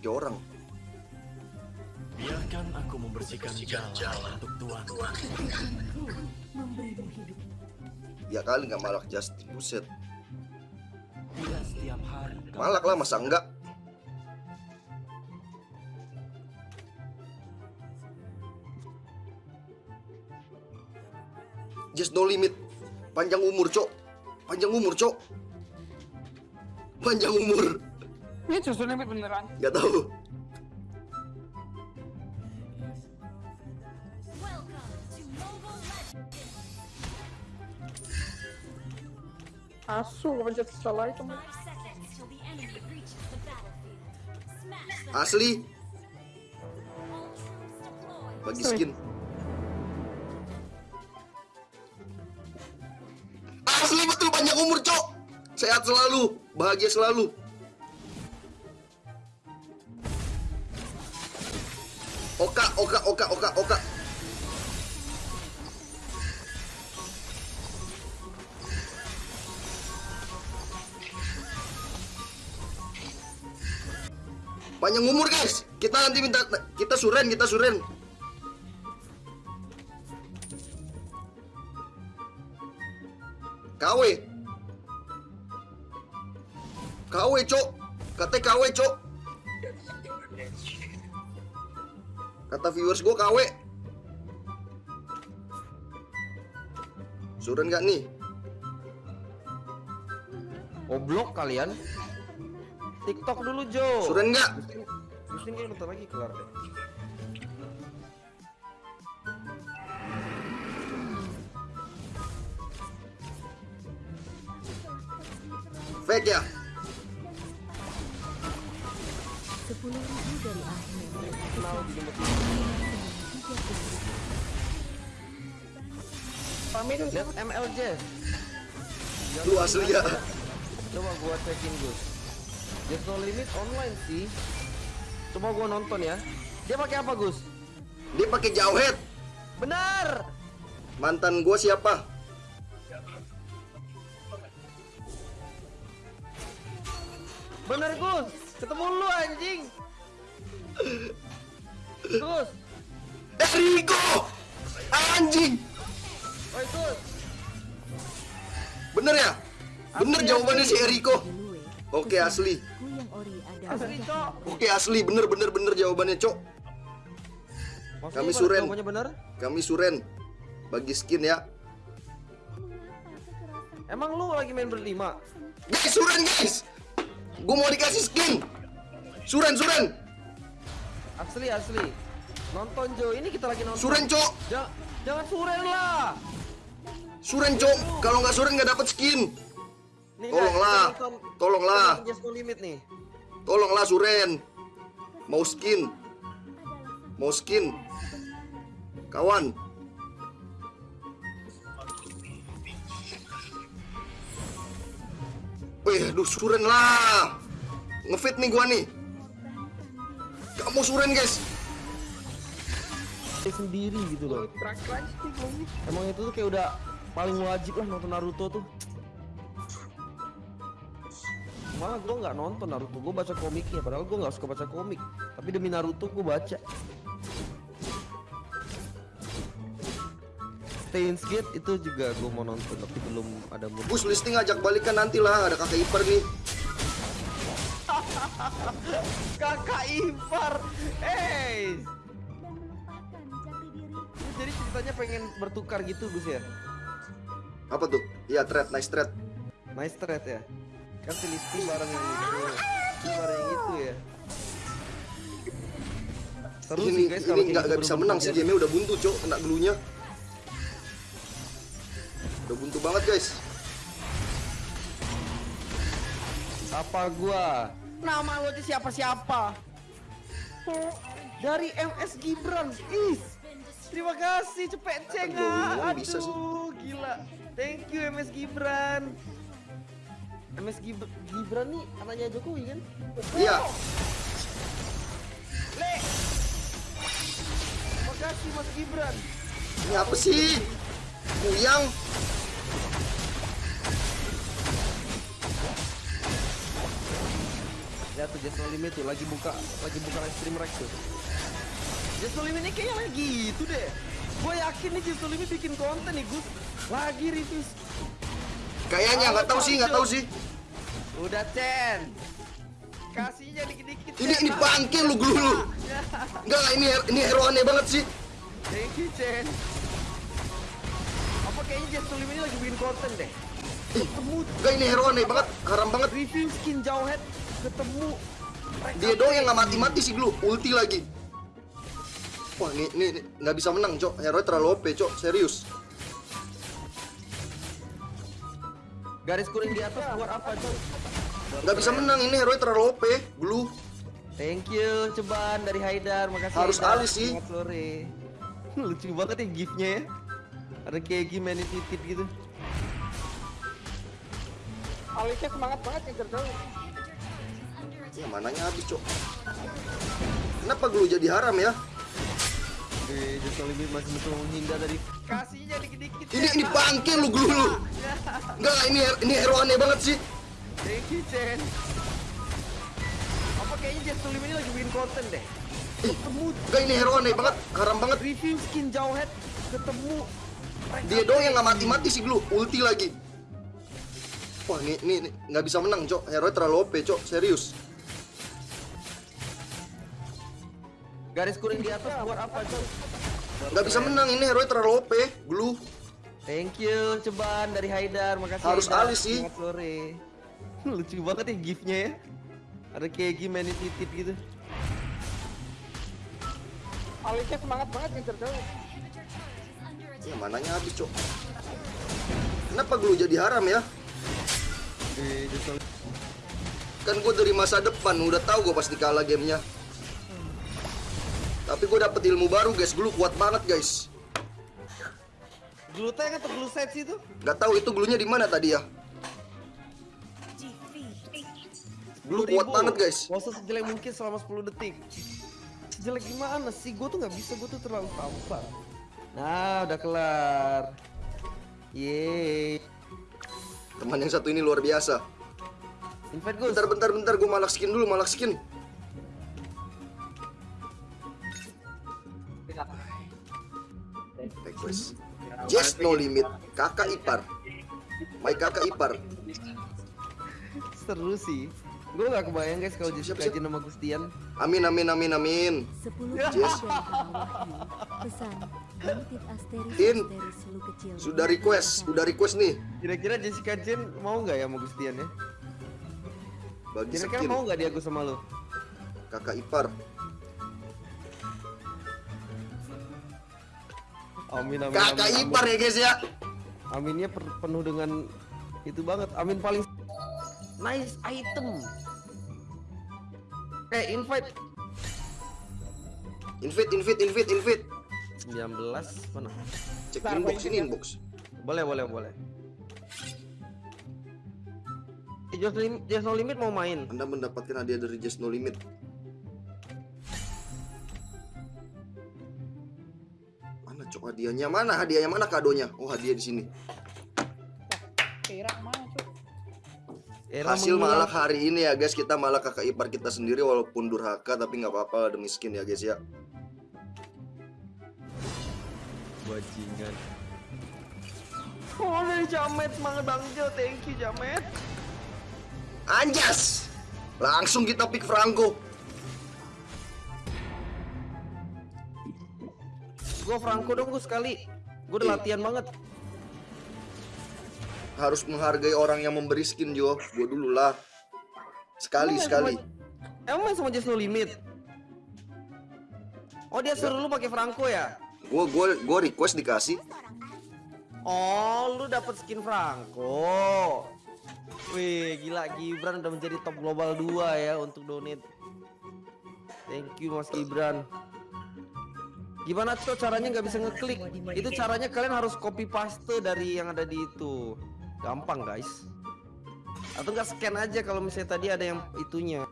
rezeki orang. Biarkan aku membersihkan jalan untuk Tuhan. memberimu hidup. Ya kali nggak malak Justin, buset. Setiap hari. Malak lah masa enggak? Just no limit. Panjang umur, Cok. Panjang umur, Cok. Panjang umur. Ini justru limit beneran. Gak tahu. Asu, kepencet salah itu. Asli bagi skin. Asli betul panjang umur, Cok. Sehat selalu, bahagia selalu. Oka, oka, oka, oka, oka. Panjang umur guys. Kita nanti minta kita suren, kita suren. KW. KW, Cok. Kata KW, Cok. Kata viewers gue KW. Suren gak nih? Goblok kalian. TikTok dulu, Jo. Suren gak? Pusing ini bentar lagi kelar deh. Fake ya? Itu. Lihat MLJ. Lu asli ya? Coba gua cekin Gus. There's no limit online sih. Coba gua nonton ya. Dia pakai apa Gus? Dia pakai jauhead. Benar. Mantan gue siapa? Benar Gus. Ketemu lu anjing. Gus. Erigo! Anjing! Bener ya? Bener jawabannya asli. si Eriko. Oke asli. Asli, Cok. Oke asli bener bener bener jawabannya cok. Kami? Suren. Kami suren bagi skin ya. Emang lu lagi main berlima? Guys suren guys. Gue mau dikasih skin. Suren suren. Asli asli. Nonton Jo, ini kita lagi nonton. Suren cok. Jangan, jangan suren lah. Suren cok. Kalau nggak suren nggak dapet skin. Nih, Tolonglah. nonton- Tolonglah. nonton Limit nih. Tolonglah suren. Mau skin. Mau skin. Kawan. Wih, aduh suren lah. Ngefit nih gua nih. Kamu suren guys. Sendiri gitu loh. Emang itu tuh kayak udah paling wajib lah nonton Naruto tuh. Malah gue nggak nonton Naruto, gue baca komiknya. Padahal gue nggak suka baca komik, tapi demi Naruto gue baca. Steins Gate itu juga gue mau nonton, tapi belum ada mood. Bus listing ajak balikan nanti lah. Ada kakak ipar nih. Kakak ipar, hey. Jadi ceritanya pengen bertukar gitu Gus ya? Apa tuh? Iya, thread, nice thread. Nice thread ya. Kan si Listi bareng yang itu. Ini bareng yang itu ya. Seru ini sih guys kalau ini nggak gitu nggak bisa bener-bener menang sih game udah buntu cok kena dulunya udah buntu banget guys Apa gua? Nama lo aja siapa-siapa? Dari MS Gibran. Is. Terima kasih cepet ceng Aduh, ah. bisa sih. Aduh, gila. Thank you MS Gibran. MS Gib- Gibran nih anaknya Jokowi kan? iya Le. Terima kasih Mas Gibran. ini apa sih Kuyang Ya tuh Just No Limit tuh lagi buka lagi buka live stream Rex tuh. Just No Limit ini kayaknya lagi gitu deh. Gue yakin nih Just No Limit bikin konten nih Gus. Lagi review. Kayaknya nggak tahu sih, nggak tahu sih. Udah Chen. Kasihnya dikit-dikit. Ini ini bangke lu glu lu. Enggak lah ini ini hero aneh banget sih. Thank you Chen. Apa kayaknya Limit ini lagi bikin konten deh. Ketemu Enggak ini hero aneh banget, haram banget. review skin Jawhead ketemu Dia doang yang nggak mati-mati sih glu, ulti lagi. Wah ini ini ini nggak bisa menang cok, hero terlalu OP cok, serius. Garis kuning di atas buat apa Cok? Nggak bisa menang ini hero terlalu OP, glu. Thank you Ceban dari Haidar, makasih Harus Haidar. alis sih. Selamat sore. Lucu banget ya gifnya ya. Ada kayak gimana titit gitu. Alisnya semangat banget ngejar jauh. Ya mananya habis cok. Kenapa glu jadi haram ya? Just masih menghindar dari kasihnya dikit-dikit. Ini ini bangke lu glu lu. Enggak lah ini ini hero aneh banget sih. Thank you Chen. Apa kayaknya Just Limit ini lagi bikin konten deh. Ketemu Enggak ini hero aneh banget, haram banget. review skin Jawhead ketemu Dia doang yang nggak mati-mati sih glu, ulti lagi. Wah ini ini nggak bisa menang cok, hero terlalu OP cok, serius. Garis kuning di atas buat apa Cok? Nggak bisa menang ini hero terlalu OP, glu. Thank you Ceban dari Haidar, makasih Harus Haidar. alis sih. Sore. Lucu banget ya gifnya ya. Ada kayak gimana titit gitu. Alisnya semangat banget ngejar jauh. Ya mananya habis cok. Kenapa glu jadi haram ya? Kan gue dari masa depan udah tahu gue pasti kalah gamenya. Tapi gue dapet ilmu baru guys, glu kuat banget guys. Glue tank atau glue set sih itu? Gak tahu itu glunya di mana tadi ya. Glu kuat banget guys. Pose sejelek mungkin selama 10 detik. Sejelek gimana sih? Gue tuh nggak bisa, gue tuh terlalu tampan. Nah, udah kelar. Yeay. Teman yang satu ini luar biasa. Invite. Bentar bentar bentar gue malak skin dulu, malak skin. Request. Just no limit. Kakak ipar. My kakak ipar. Seru sih. Gue gak kebayang guys kalau Jessica aja nama Gustian. Amin amin amin amin. 10 Yes. Pesan, In. Asteris lu kecil. Sudah request, sudah request nih. Kira-kira Jessica Jen mau nggak ya sama Gustian ya? Bagi Kira-kira mau nggak dia Gus sama lu? Kakak ipar. Amin amin. Kakak amin, ipar ya guys ya. Aminnya penuh dengan itu banget. Amin paling nice item. Eh invite Invite invite invite invite. 19 mana? Cek inbox ini inbox. Boleh boleh boleh. Eh, Just, lim Just no limit mau main. Anda mendapatkan hadiah dari Just No Limit. Cok hadiahnya? Mana hadiahnya? Mana kadonya? Oh hadiah di sini. Era Hasil malak hari ini ya guys kita malak kakak ipar kita sendiri walaupun durhaka tapi nggak apa-apa demi skin ya guys ya. Bajingan. Oh Jamet semangat Bang Jo, thank you Jamet. Anjas! Langsung kita pick Franco. Gue Franco dong gue sekali. Gue udah latihan banget. Harus menghargai orang yang memberi skin Jo. Gue dulu lah. Sekali Emang sekali. sama- Emang main sama Just No Limit? Oh dia suruh lu pakai Franco ya? Gue gue gue request dikasih. Oh lu dapet skin Franco. Wih gila Gibran udah menjadi top global 2 ya untuk donate. Thank you Mas Gibran. Gimana tuh caranya nggak bisa ngeklik? Itu caranya kalian harus copy paste dari yang ada di itu. Gampang guys. Atau nggak scan aja kalau misalnya tadi ada yang itunya.